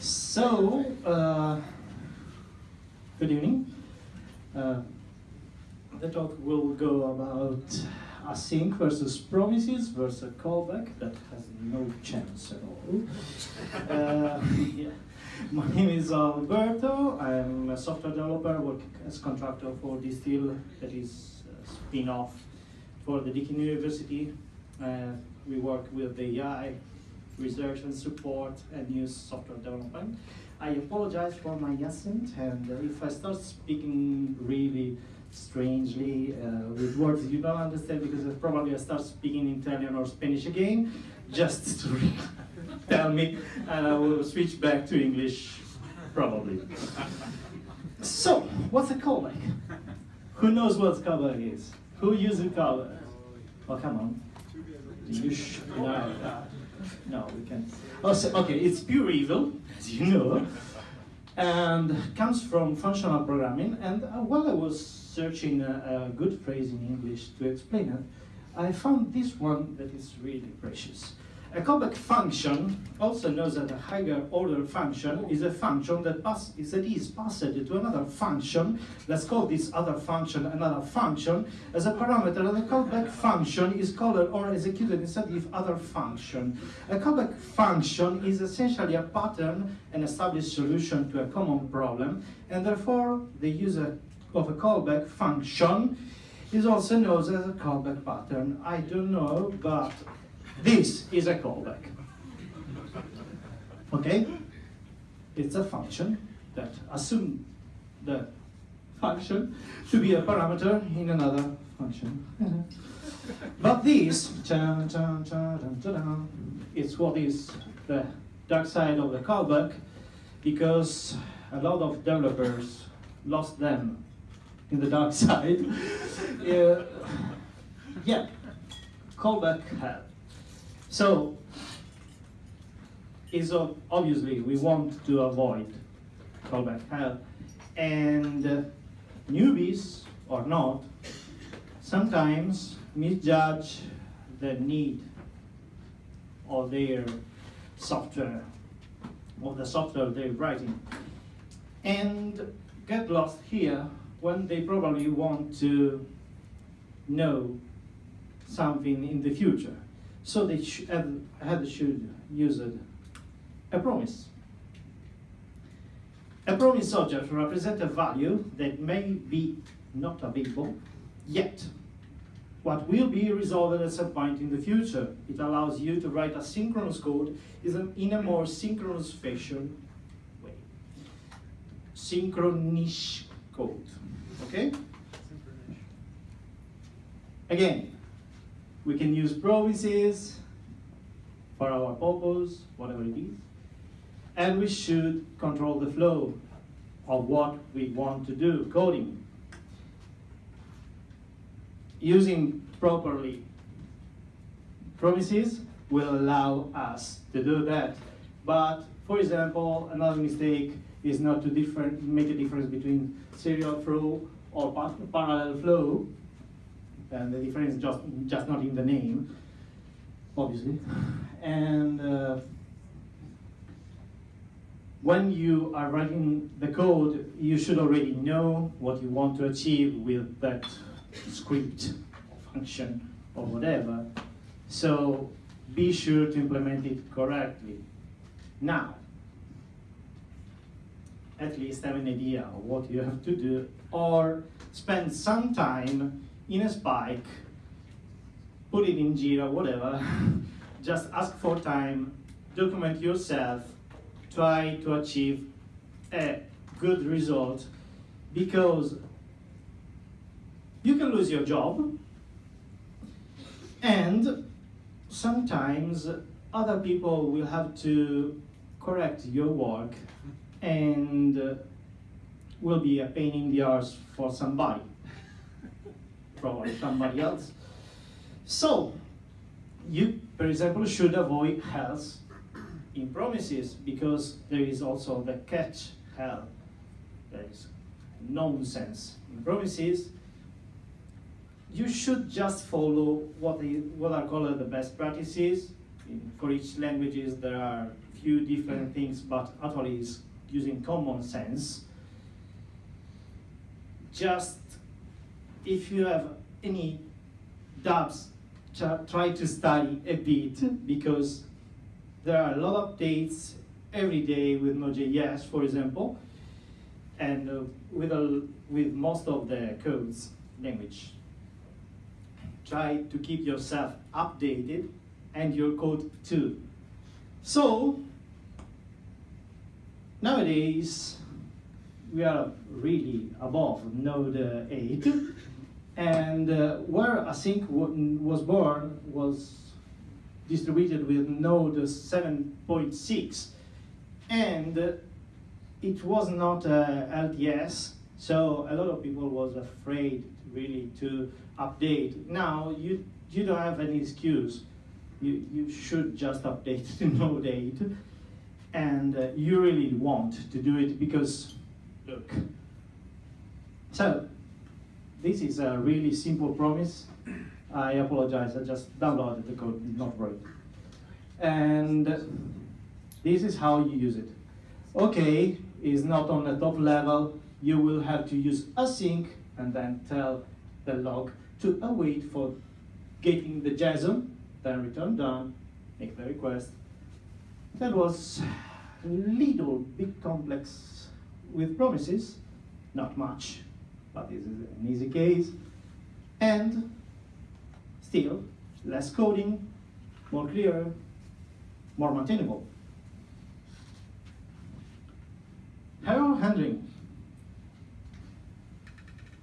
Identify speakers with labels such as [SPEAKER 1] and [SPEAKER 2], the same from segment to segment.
[SPEAKER 1] So, uh, good evening. Uh, the talk will go about async versus promises versus callback. That has no chance at all. Uh, yeah. My name is Alberto. I'm a software developer working as contractor for Distill, that is a spin-off for the Deakin University. Uh, we work with the AI research and support and use software development. I apologize for my accent, and if I start speaking really strangely uh, with words you don't understand, because probably I start speaking Italian or Spanish again, just to tell me, and I will switch back to English probably. So, what's a callback? Who knows what callback is? Who uses callback? Oh, come on. You should know that. No, we can. Oh, so, okay, it's pure evil, as you know, and comes from functional programming. And uh, while I was searching a, a good phrase in English to explain it, I found this one that is really precious. A callback function, also known as a higher order function, is a function that, pass, that is passed to another function. Let's call this other function another function as a parameter, and the callback function is called or executed instead of other function. A callback function is essentially a pattern, an established solution to a common problem, and therefore the user of a callback function is also known as a callback pattern. I don't know, but this is a callback. Okay? It's a function that assume the function to be a parameter in another function. but this, it's what is the dark side of the callback because a lot of developers lost them in the dark side. uh, yeah, callback hell. So, is obviously we want to avoid callback hell, and uh, newbies or not sometimes misjudge the need of their software, of the software they're writing, and get lost here when they probably want to know something in the future. So they sh have, have should use a promise. A promise object represents a value that may be not available yet. What will be resolved at some point in the future. It allows you to write asynchronous code in a more synchronous fashion way. Synchronish code. Okay? Again, we can use promises for our purpose, whatever it is. And we should control the flow of what we want to do, coding. Using properly promises will allow us to do that. But for example, another mistake is not to make a difference between serial flow or parallel flow and the difference is just, just not in the name, obviously. And uh, when you are writing the code, you should already know what you want to achieve with that script or function or whatever. So be sure to implement it correctly. Now, at least have an idea of what you have to do or spend some time in a spike, put it in Jira, whatever, just ask for time, document yourself, try to achieve a good result because you can lose your job and sometimes other people will have to correct your work and will be a pain in the arse for somebody probably somebody else. So, you, for example, should avoid health in promises because there is also the catch hell. There is nonsense in promises. You should just follow what, the, what are called the best practices. In, for each languages, there are few different things, but actually is using common sense. Just if you have any doubts, try to study a bit because there are a lot of updates every day with Node.js, for example, and uh, with, a, with most of the codes language. Try to keep yourself updated and your code too. So, nowadays, we are really above Node 8, and uh, where async was born was distributed with Node 7.6, and it was not uh, LTS, so a lot of people was afraid really to update. Now you you don't have any excuse. You you should just update to Node 8, and uh, you really want to do it because look. So this is a really simple promise. I apologize, I just downloaded the code, did not write. And this is how you use it. Okay, is not on the top level, you will have to use async and then tell the log to await for getting the JSON, then return done, make the request. That was a little bit complex with promises, not much, but this is an easy case. And still, less coding, more clear, more maintainable. Error handling.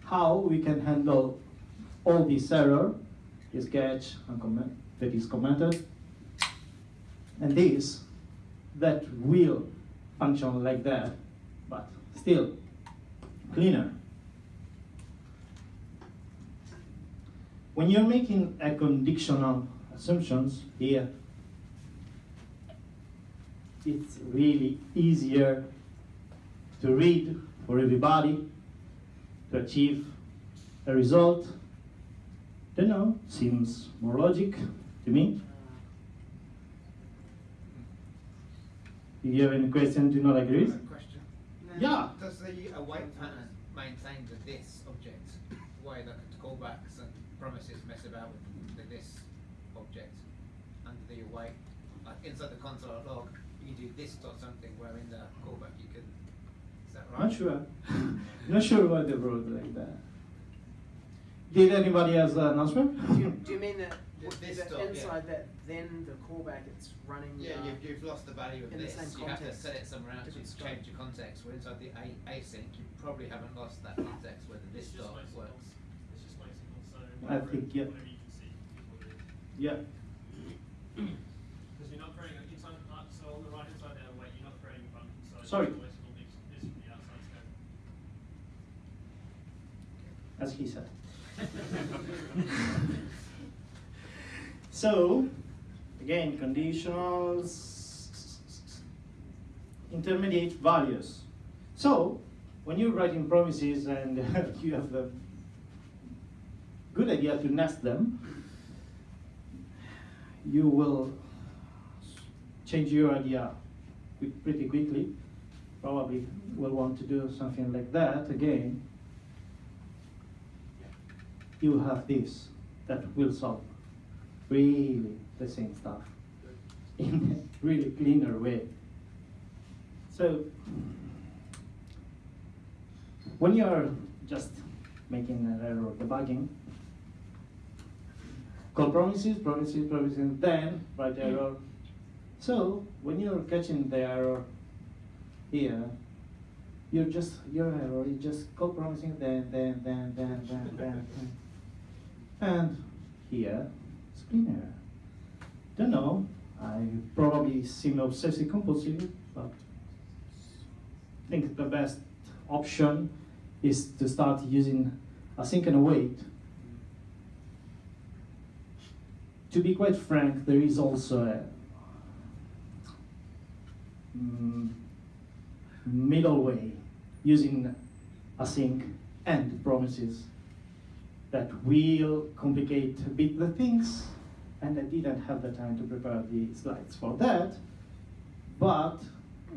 [SPEAKER 1] How we can handle all this error this catch that is commented, and this that will function like that, but still cleaner. When you're making a conditional assumptions here, it's really easier to read for everybody to achieve a result. Don't know, seems more logic to me. If you have any question, do not agree?
[SPEAKER 2] Question.
[SPEAKER 1] Yeah.
[SPEAKER 2] Does the await pattern maintain the this object way that callbacks and promises mess about with the this object under the await. Like inside the console log, you can do this dot something where in the callback you can. Is that right?
[SPEAKER 1] Not sure. Not sure why they wrote like that. Did anybody else an answer?
[SPEAKER 3] Do you, do you mean that
[SPEAKER 2] This
[SPEAKER 3] that
[SPEAKER 2] dot, yeah.
[SPEAKER 3] inside that then the callback it's running?
[SPEAKER 2] Yeah,
[SPEAKER 3] uh,
[SPEAKER 2] you've, you've lost the value of
[SPEAKER 3] in the
[SPEAKER 2] this.
[SPEAKER 3] same
[SPEAKER 2] You have to
[SPEAKER 3] context,
[SPEAKER 2] set it somewhere else. You
[SPEAKER 3] different scope.
[SPEAKER 2] change your context. Where inside the a async, you probably haven't lost that context where the this
[SPEAKER 4] It's just
[SPEAKER 2] dot works.
[SPEAKER 4] It's just low signals, so
[SPEAKER 1] I
[SPEAKER 4] whatever,
[SPEAKER 1] think, yeah.
[SPEAKER 4] whatever you can see is what it is.
[SPEAKER 1] Yeah.
[SPEAKER 4] Because you're not creating a inside, uh, so on the right hand side there, wait, you're not creating a function, so it's
[SPEAKER 1] Sorry.
[SPEAKER 4] just low signal this, this from the outside scope.
[SPEAKER 1] As he said. So, again, conditionals, intermediate values. So, when you're writing promises and you have a good idea to nest them, you will change your idea pretty quickly. Probably will want to do something like that again you have this that will solve really the same stuff in a really cleaner way. So when you're just making an error debugging, call promises, promises, promises, then write error. So when you're catching the error here, you're just your error, you just call promising then, then, then, then, then, then, then. And here, it's. Don't know, I probably seem obsessive compulsive, but I think the best option is to start using async and await. To be quite frank, there is also a mm, middle way using async and promises that will complicate a bit the things, and I didn't have the time to prepare the slides for that. but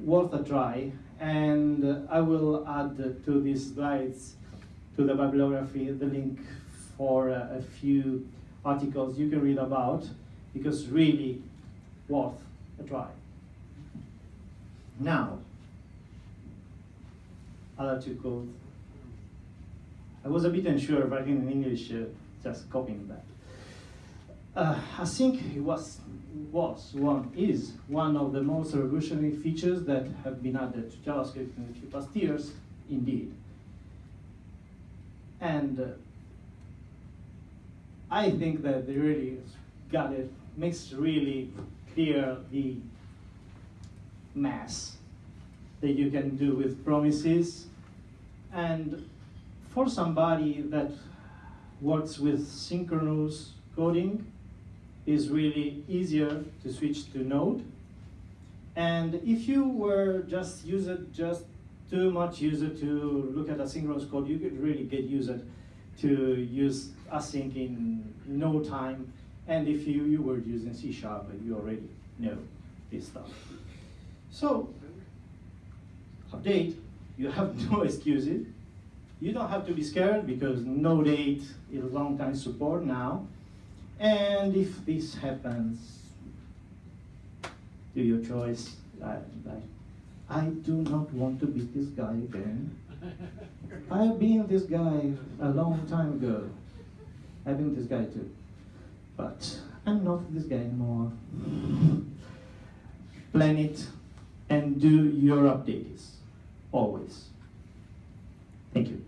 [SPEAKER 1] worth a try. And I will add to these slides, to the bibliography, the link for a few articles you can read about, because really worth a try. Now, other two codes. I was a bit unsure writing in English, uh, just copying that. Uh, I think it was, was one is one of the most revolutionary features that have been added to JavaScript in the past years, indeed. And uh, I think that they really got it, makes really clear the mass that you can do with promises. And for somebody that works with synchronous coding, is really easier to switch to Node. And if you were just user, just too much user to look at asynchronous code, you could really get user to use async in no time. And if you, you were using C Sharp, you already know this stuff. So, update, you have no excuses. You don't have to be scared because Node 8 is long time support now. And if this happens, do your choice. I, I, I do not want to be this guy again. I've been this guy a long time ago. I've been this guy too. But I'm not this guy anymore. Plan it and do your updates. Always. Thank you.